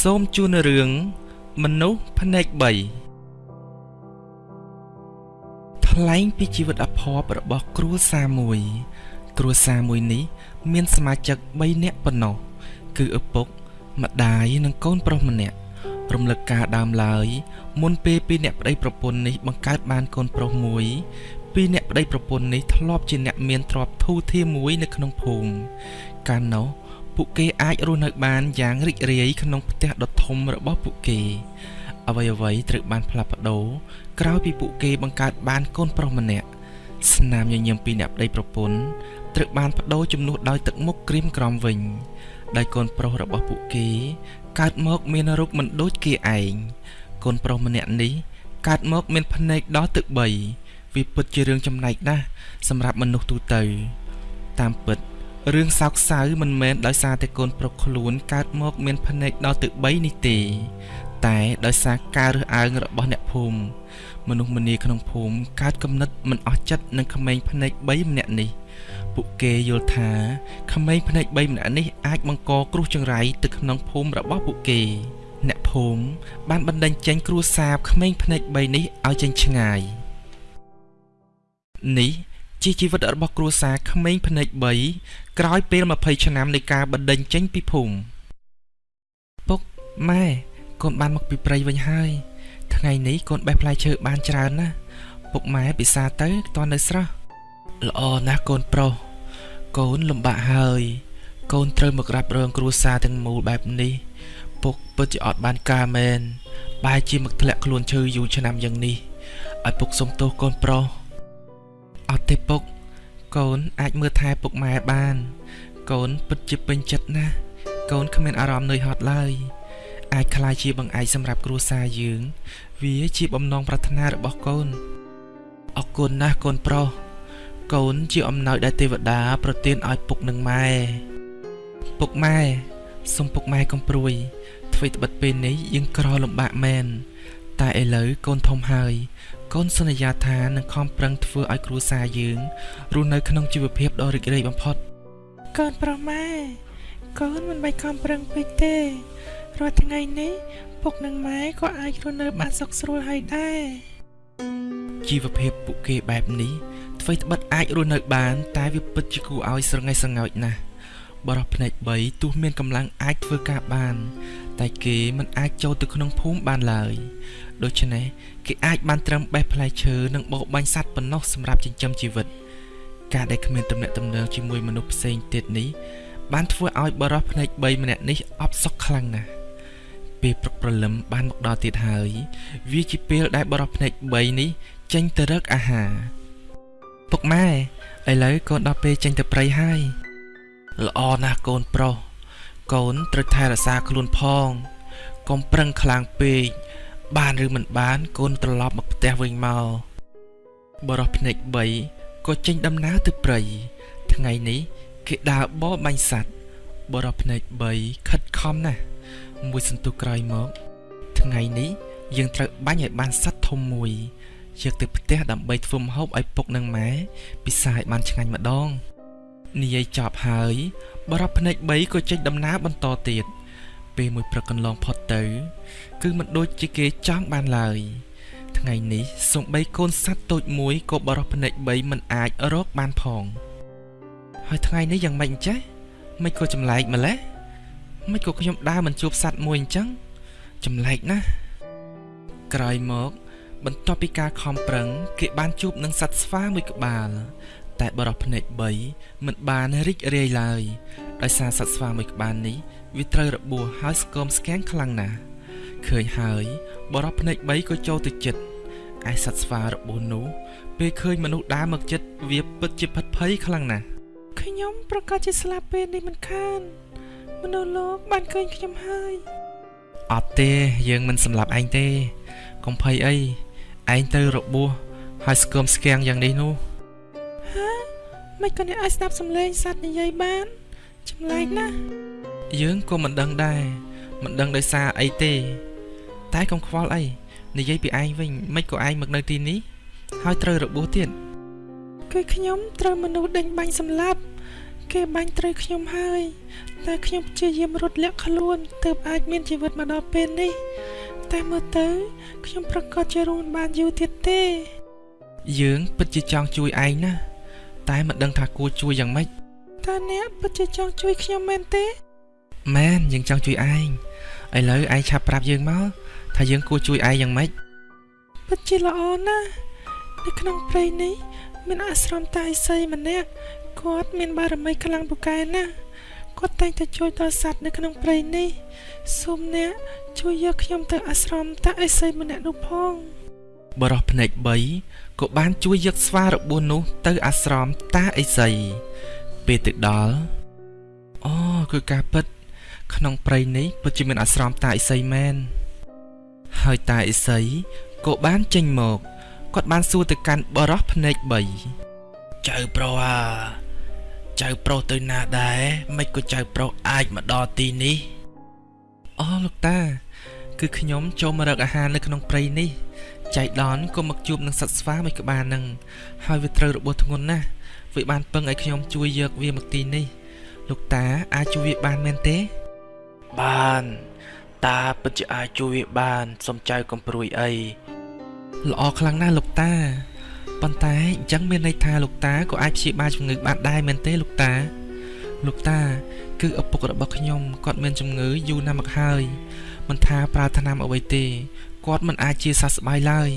សូមជូនរឿងមនុស្សភ្នែក3ថ្លែងពីជីវិតអភ័ព្វរបស់គ្រួសារមួយ គ្រួសារមួយនេះ មានសមាជិក3នាក់ប៉ុណ្ណោះគឺឪពុក ម្ដាយនិងកូនប្រុសម្នាក់រំលឹកការដើមឡើយ មុនពេលពីអ្នកប្តីប្រពន្ធនេះបង្កើតបានកូនប្រុសមួយពីអ្នកប្តីប្រពន្ធនេះធ្លាប់ជាអ្នកមានទ្រព្យធូរធារមួយនៅក្នុងភូមិកាលនោះ ពួកគេអាចរស់នៅបានយ៉ាងរីករាយក្នុងផ្ទះដ៏ធំរបស់ពួកគេអ្វីអ្វីត្រូវបានផ្លាស់ប្ដូរក្រោយពីពួកគេបង្កើតបានកូនប្រុសម្នាក់ស្នាមញញឹមពីអ្នកប្តីប្រពន្ធត្រូវបានបដូរជំនួសដោយទឹកមុខក្រៀមក្រំវិញដោយកូនប្រុសរបស់ពួកគេ កើតមកមានរូបមិនដូចគេឯងកូនប្រុសម្នាក់នេះកើតមកមានភ្នែកដល់ទឹក3វាពិតជារឿងចំណែកណាស់សម្រាប់មនុស្សទូទៅ តាមពិត រឿងសោកសៅមិនមែនដោយសារតែកូនប្រុសខ្លួនកើតមកមានភ្នែកដល់ទឹក3នេះទេ តែដោយសារការរើសអើងរបស់អ្នកភូមិមនុស្សម្នាក្នុងភូមិកើតគំនិតមិនអស់ចិត្តនឹងក្មេងភ្នែក3ម្នាក់នេះពួកគេយល់ថាក្មេងភ្នែក3ម្នាក់នេះអាចបង្កគ្រោះចង្រៃទៅក្នុងភូមិរបស់ពួកគេ អ្នកភូមិបានបណ្ដេញចេញគ្រួសារក្មេងភ្នែក3នេះឲ្យចេញឆ្ងាយនេះ ជាជីវិតរបស់គ្រួសារក្មេងភ្នែក3ក្រោយពេល20ឆ្នាំនៃការបណ្ដេញចេញពីភូមិពុកម៉ែកូនបានមកពីព្រៃវិញហើយថ្ងៃនេះកូនបេះផ្លែឈើបានច្រើនណាស់ពុកម៉ែពិសាទៅតនៅស្រស់ល្អណាស់កូនប្រុសកូនលំបាកហើយកូនត្រូវមករ៉ាប់រងគ្រួសារទាំងមូលបែបនេះពុកពិតជាអត់បានការមែនបែរជាមកធ្លាក់ខ្លួនឈឺយូរឆ្នាំយ៉ាងនេះឲ្យពុកសុំទោសកូនប្រុស អត់ទេពុក កូនអាចមើលថែពុកម៉ែបាន កូនពិតជាពេញចិត្តណាស់កូនគ្មានអារម្មណ៍នឿយហត់ឡើយអាចក្លាយជាបង្អែកសម្រាប់គ្រួសារយើង វាជាបំណងប្រាថ្នារបស់កូនអរគុណណាស់កូនប្រុសកូនជាអំណោយដែលទេវតា ប្រទានឲ្យពុកនិងម៉ែពុកម៉ែសូមពុកម៉ែកំព្រួយធ្វើត្បិតពេលនេះយើងក្រលំបាកមែនតែឥឡូវកូនធំហើយ កូនសន្យាថានឹងខំប្រឹងធ្វើឲ្យគ្រួសារយើងរស់នៅក្នុងជីវភាពដ៏រីករាយបំផុតកូនប្រុសម៉ែកូនមិនបាច់ខំប្រឹងពេកទេរាល់ថ្ងៃនេះពុកនិងម៉ែក៏អាចរស់នៅបានសុខស្រួលហើយដែរជីវភាពពួកគេបែបនេះធ្វើត្បិតអាចរស់នៅបាន តែវាពិតជាគួរឲ្យស្រងេះស្រងោចណាស់ បរិះភ្នែក3ទោះមានកម្លាំងអាចធ្វើការបាន តែគេមិនអាចចូលទៅក្នុងភូមិបានឡើយដូច្នេះគេអាចបានត្រឹមបេះផ្លែឈើនិងបោកបាញ់សត្វប៉ុណ្ណោះសម្រាប់ចិញ្ចឹមជីវិត ការដែលគ្មានទំនាក់ទំនងជាមួយមនុស្សផ្សេងទៀតនេះបានធ្វើឲ្យបរិះភ្នែក3ម្នាក់នេះអបសុខខ្លាំងណាស់ពេលព្រឹកព្រលឹមបានមកដល់ទៀតហើយ វាជាពេលដែលបរិះភ្នែក3នេះចេញទៅរកអាហារពុកម៉ែឥឡូវកូនដល់ពេលចេញទៅព្រៃហើយ ល្អណាស់កូនប្រុសកូនត្រូវថែរក្សាខ្លួនផងកុំប្រឹងខ្លាំងពេកបានឬមិនបានកូនត្រឡប់មកផ្ទះវិញមកបរោះភ្នែក3ក៏ចេញដំណើរទៅព្រៃថ្ងៃនេះគេដើរបរបាញ់សัตว์បរោះភ្នែក3ខិតខំណាស់មួយសន្ទុះក្រោយមកថ្ងៃនេះយើងត្រូវបាញ់ឲ្យបានសัตว์ធំមួយយកទៅផ្ទះដើម្បីធ្វើម្ហូបឲ្យពុកនិងម៉ែពិសាឲ្យបានឆ្ងាញ់ម្ដង និយាយចប់ហើយបរិបភ្នែក3ក៏ចេញដំណើរបន្តទៀតពេលមួយព្រឹកកន្លងផុតទៅ គឺមិនដូចជាគេចង់បានឡើយថ្ងៃនេះសំបីកូនសត្វតូចមួយក៏បរិបភ្នែក3មិនអាចរកបានផង ហើយថ្ងៃនេះយ៉ាងម៉េចអញ្ចេះមិនក៏ចម្លែកម្ល៉េះមិនក៏ខ្ញុំដើរមិនជួបសត្វមួយអញ្ចឹងចម្លែកណាស់ក្រោយមក បន្ទាប់ពីការខំប្រឹង គេបានជួបនឹងសត្វស្វាមួយក្បាល តែបរោះភ្នែក3មិនបានរីករាយឡើយដោយសារសត្វស្វាមួយក្បាលនេះវាត្រូវរបួសហើយស្គមស្គាំងខ្លាំងណាស់ឃើញហើយបរោះភ្នែក3ក៏ចូលទៅចិត្តឯសត្វស្វារបួសនោះពេលឃើញមនុស្សដើរមកចិត្តវាពិតជាផិតភ័យខ្លាំងណាស់ខ្ញុំប្រកាសជាស្លាប់ពេលនេះមិនខានមនុស្សលោកបានឃើញខ្ញុំហើយអត់ទេយើងមិនសម្លាប់ឯងទេកុំភ័យអីឯងទៅរបួសហើយស្គមស្គាំងយ៉ាងនេះនោះហា មិនក៏អ្នកអាចស្ដាប់សំឡេងសត្វនិយាយបានចម្លែកណាស់យើងក៏មិនដឹងដែរមិនដឹងដោយសារអីទេ តែកុំខ្វល់អីនិយាយពីឯងវិញមិនក៏ឯងមកនៅទីនេះហើយត្រូវរបួសទៀតគឺខ្ញុំត្រូវមនុស្សដេញបាញ់សម្លាប់ គេបាញ់ត្រូវខ្ញុំហើយ តែខ្ញុំព្យាយាមរត់លាក់ខ្លួនទើបអាចមានជីវិតមកដល់ពេលនេះ តែមើលទៅ ខ្ញុំប្រកាសជារស់បានយូរទៀតទេ យើងពិតជាចង់ជួយឯងណាស់ តែមិនដឹងថាគួរជួយយ៉ាងម៉េចតើអ្នកពិតជាចង់ជួយខ្ញុំមែនទេមែនយើងចង់ជួយឯងឥឡូវឯងឆាប់ប្រាប់យើងមកថាយើងគួរជួយឯងយ៉ាងម៉េចពិតជាល្អណាស់នៅក្នុងព្រៃនេះមានអាស្រមតាឥសីម្នាក់គាត់មានបារមីខ្លាំងពូកែណាស់គាត់តែងតែជួយដល់សត្វនៅក្នុងព្រៃនេះសូមអ្នកជួយយកខ្ញុំទៅអាស្រមតាឥសីម្នាក់នោះផង បរោះភ្នែក3ក៏បានជួយយកស្វារបួសនោះទៅអាស្រមតាអេសីពេលទៅដល់អូគឺការពិត ក្នុងព្រៃនេះពិតជាមានអាស្រមតាអេសីមែនហើយតាអេសីក៏បានចេញមកគាត់បានសួរទៅកាន់បរោះភ្នែក3ចៅប្រុសអាចៅប្រុសទៅណាដែរមិនក៏ចៅប្រុសអាចមកដល់ទីនេះអូលោកតា គឺខ្ញុំចូលមករកអាហារនៅក្នុងព្រៃនេះ ចៃដនក៏មកជួបនឹងសត្វស្វាមួយក្បាលនឹងហើយវាត្រូវរបួសធ្ងន់ណាស់វាបានពឹងឲ្យខ្ញុំជួយយកវាមកទីនេះ លោកតាអាចជួយវាបានមែនទេ បានតាពិតជាអាចជួយវាបានសុំចៅកំព្រួយអីល្អខ្លាំងណាស់លោកតាប៉ុន្តែអញ្ចឹងមានន័យថាលោកតាក៏អាចព្យាបាលជំងឺបានដែរមែនទេលោកតា លោកតា គឺឪពុករបស់ខ្ញុំគាត់មានជំងឺយូរណាស់មកហើយមិនថាប្រើថ្នាំអ្វីទេ គាត់មិនអាចជាសះស្បើយឡើយ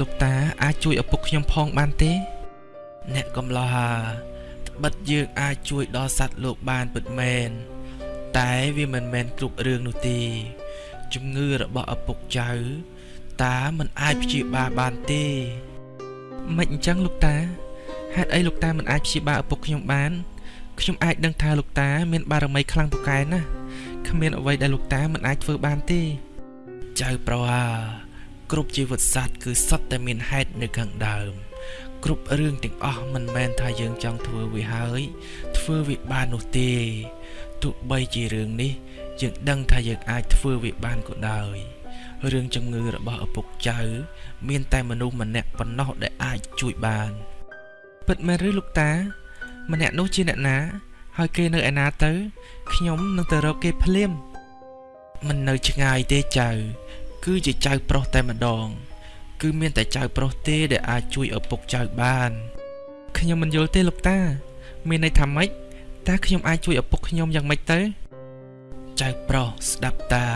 លោកតាអាចជួយឪពុកខ្ញុំផងបានទេ អ្នកកំឡោះត្បិតយើងអាចជួយដល់សត្វលោកបានពិតមែនតែវាមិនមែនគ្រប់រឿងនោះទេជំងឺរបស់ឪពុកចៅ តាមិនអាចព្យាបាលបានទេមិនអញ្ចឹងលោកតាហេតុអីលោកតាមិនអាចព្យាបាលឪពុកខ្ញុំបានខ្ញុំអាចដឹងថាលោកតាមានបារមីខ្លាំងពូកែណាស់គ្មានអ្វីដែលលោកតាមិនអាចធ្វើបានទេ ចៅប្រុសអាគ្រប់ជីវិតសត្វគឺសុទ្ធតែមានហេតុនៅខាងដើម គ្រប់រឿងទាំងអស់មិនមែនថាយើងចង់ធ្វើវាហើយ ធ្វើវាបាននោះទេទោះបីជារឿងនេះយើងដឹងថាយើងអាចធ្វើវាបានក៏ដោយរឿងជំងឺរបស់ឪពុកចៅ មានតែមនុស្សម្នាក់ប៉ុណ្ណោះដែលអាចជួយបានពិតមែនឬលោកតា ម្នាក់នោះជាអ្នកណា ហើយគេនៅឯណាទៅខ្ញុំនឹងទៅរកគេភ្លាម មិននៅឆ្ងាយទេចៅ គឺជាចៅប្រុសតែម្ដង គឺមានតែចៅប្រុសទេដែលអាចជួយឪពុកចៅបានខ្ញុំមិនយល់ទេលោកតា មានន័យថាម៉េចតើខ្ញុំអាចជួយឪពុកខ្ញុំយ៉ាងម៉េចទៅចៅប្រុសស្ដាប់តា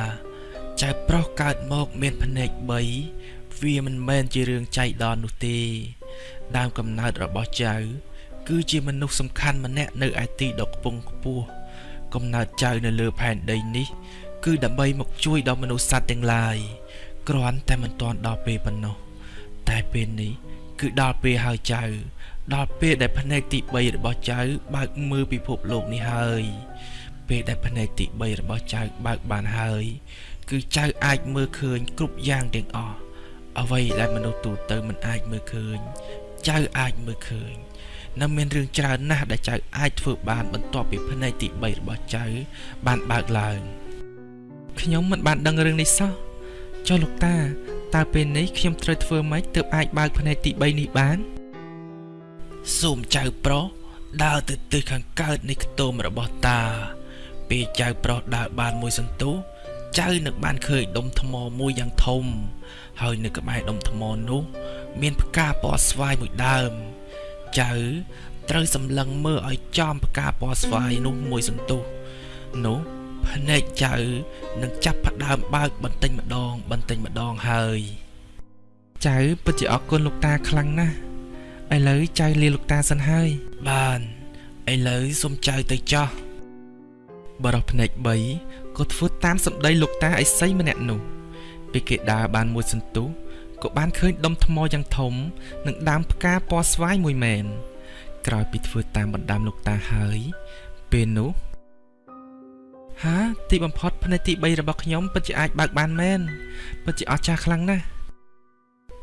ចៅប្រុសកើតមកមានភ្នែក3វាមិនមែនជារឿងចៃដន្យនោះទេ ដើមកំណើតរបស់ចៅ គឺជាមនុស្សសំខាន់ម្នាក់នៅឯទីដ៏ខ្ពង់ខ្ពស់កំណើតចៅនៅលើផែនដីនេះ គឺដើម្បីមកជួយដល់មនុស្សសត្វទាំងឡាយគ្រាន់តែមិនទាន់ដល់ពេលប៉ុណ្ណោះតែពេលនេះគឺដល់ពេលហើយចៅ ដល់ពេលដែលភ្នែកទី3របស់ចៅ បើកមើលពិភពលោកនេះហើយ ពេលដែលភ្នែកទី3របស់ចៅបើកបានហើយ គឺចៅអាចមើលឃើញគ្រប់យ៉ាងទាំងអស់អ្វីដែលមនុស្សទូទៅមិនអាចមើលឃើញ ចៅអាចមើលឃើញនៅមានរឿងច្រើនណាស់ដែលចៅអាចធ្វើបានបន្ទាប់ពីភ្នែកទី3របស់ចៅបានបើកឡើង ខ្ញុំមិនបានដឹងរឿងនេះសោះចុះលោកតាតើពេលនេះខ្ញុំត្រូវធ្វើម៉េចទើបអាចបើកភ្នែកទី3នេះបានសូមចៅប្រុសដើរទៅទិសខាងកើតនៃខ្ទមរបស់តា ពេលចៅប្រុសដើរបានមួយសន្ទុះចៅនឹងបានឃើញដុំថ្មមួយយ៉ាងធំ ហើយនៅក្បែរដុំថ្មនោះ មានផ្កាពណ៌ស្វាយមួយដើម ចៅត្រូវសម្លឹងមើលឲ្យចំផ្កាពណ៌ស្វាយនោះមួយសន្ទុះនោះ ភ្នែកចៅនឹងចាប់ផ្ដើមបើកបន្តិចម្ដង បន្តិចម្ដងហើយចៅពិតជាអរគុណលោកតាខ្លាំងណាស់ឥឡូវចៅលាលោកតាសិនហើយបានឥឡូវសូមចៅទៅចោះបរោះភ្នែក3ក៏ធ្វើតាមសម្ដីលោកតាឥសីម្នាក់នោះពេលគេដើរបានមួយសន្ទុះក៏បានឃើញដុំថ្មយ៉ាងធំនិងដើមផ្កាពណ៌ស្វាយមួយមែនក្រោយពីធ្វើតាមបណ្ដាំលោកតាហើយពេលនោះ ហាទីបំផុតភ្នែកទី3របស់ខ្ញុំពិតជាអាចបើកបានមែនពិតជាអស្ចារ្យខ្លាំងណាស់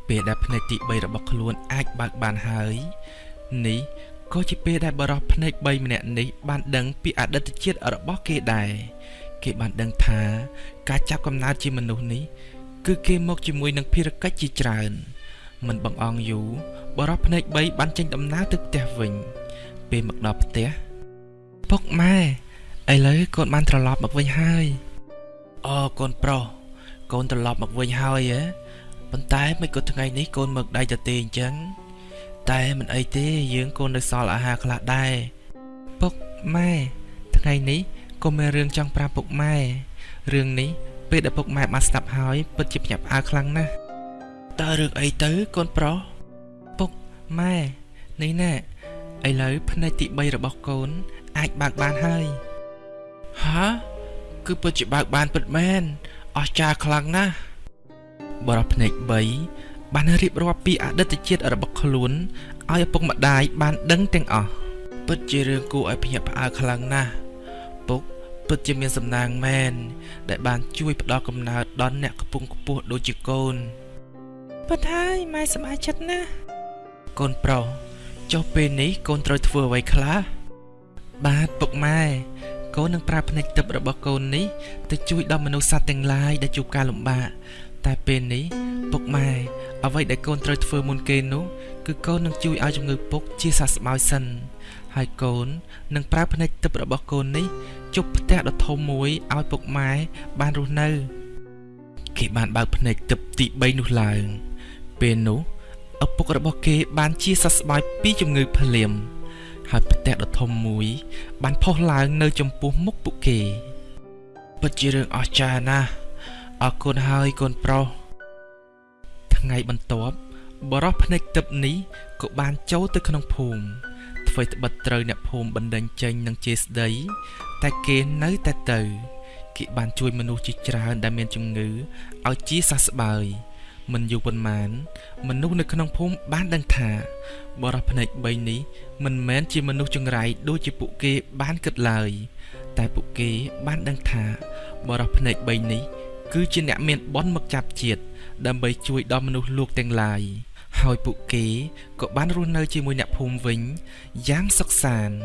ពេលដែលភ្នែកទី3របស់ខ្លួនអាចបើកបានហើយនេះក៏ជាពេលដែលបរោះភ្នែក3ម្នាក់នេះបានដឹងពីអតីតជាតិរបស់គេដែរគេបានដឹងថាការចាប់កំណើតជាមនុស្សនេះគឺគេមកជាមួយនឹងភារកិច្ចជាច្រើនមិនបង្អង់យូរបរោះភ្នែក3បានចេញដំណើរទៅផ្ទះវិញពេលមកដល់ផ្ទះពុកម៉ែឥឡូវ កូនបានត្រឡប់មកវិញហើយអូកូនប្រុសកូនត្រឡប់មកវិញហើយហ៎ប៉ុន្តែមិនក៏ថ្ងៃនេះកូនមកដៃទៅទេអញ្ចឹងតែមិនអីទេយើងកូននៅសល់អាហារខ្លះដែរពុកម៉ែថ្ងៃនេះកូនមានរឿងចង់ប្រាប់ពុកម៉ែរឿងនេះពេលដែលពុកម៉ែបានស្ដាប់ហើយពិតជាភ្ញាក់ផ្អើលខ្លាំងណាស់តើរឿងអីទៅកូនប្រុសពុកម៉ែនេះណែឥឡូវភ្នែកទី3របស់កូន អាចបើកបានហើយ ហាគឺពិតជាបើកបានពិតមែនអស្ចារ្យខ្លាំងណាស់បរិបភ្នែក3បានរៀបរាប់ពីអតីតជាតិរបស់ខ្លួនឲ្យឪពុកម្ដាយបានដឹងទាំងអស់ពិតជារឿងគួរឲ្យភ្ញាក់ផ្អើលខ្លាំងណាស់ពុកពិតជាមានសំណាងមែនដែលបានជួយផ្ដល់កំណើតដល់អ្នកកំពុងខ្ពស់ដូចជាកូនពិតហើយម៉ែសប្បាយចិត្តណាស់កូនប្រុសចុះពេលនេះកូនត្រូវធ្វើអ្វីខ្លះបាទពុកម៉ែ កូននឹងប្រើភ្នែកទឹករបស់កូននេះទៅជួយដល់មនុស្សសត្វទាំងឡាយដែលជួបការលំបាកតែពេលនេះពុកម៉ែអ្វីដែលកូនត្រូវធ្វើមុនគេនោះគឺកូននឹងជួយឲ្យជំងឺពុកជាសះស្បើយសិនហើយកូននឹងប្រើភ្នែកទឹករបស់កូននេះជប់ផ្ទះដ៏ធំមួយឲ្យពុកម៉ែបានរស់នៅ គេបានបើកភ្នែកទឹកទី3នោះឡើង ពេលនោះឪពុករបស់គេបានជាសះស្បើយពីជំងឺភ្លាម ហើយផ្ទះដ៏ធំមួយ បានផុសឡើងនៅចំពោះមុខពួកគេពិតជារឿងអស្ចារ្យណាស់អរគុណហើយកូនប្រុសថ្ងៃបន្ទាប់បរោះភ្នែកទឹកនេះក៏បានចូលទៅក្នុងភូមិធ្វើត្បិតត្រូវអ្នកភូមិបណ្ដឹងចេញនឹងជាស្ដី តែគេនៅតែទៅ គេបានជួយមនុស្សជាច្រើនដែលមានជំងឺឲ្យជាសះស្បើយ មិនយូរប៉ុន្មាន មនុស្សនៅក្នុងភូមិបានដឹងថាបរោះភ្នែក3នេះមិនមែនជាមនុស្សចង្រៃដូចជាពួកគេបានគិតឡើយ តែពួកគេបានដឹងថាបរោះភ្នែក3នេះគឺជាអ្នកមានបនមកចាប់ជាតិដើម្បីជួយដល់មនុស្សលោកទាំងឡាយហើយពួកគេក៏បានរស់នៅជាមួយអ្នកភូមិវិញយ៉ាងសុខសាន្ត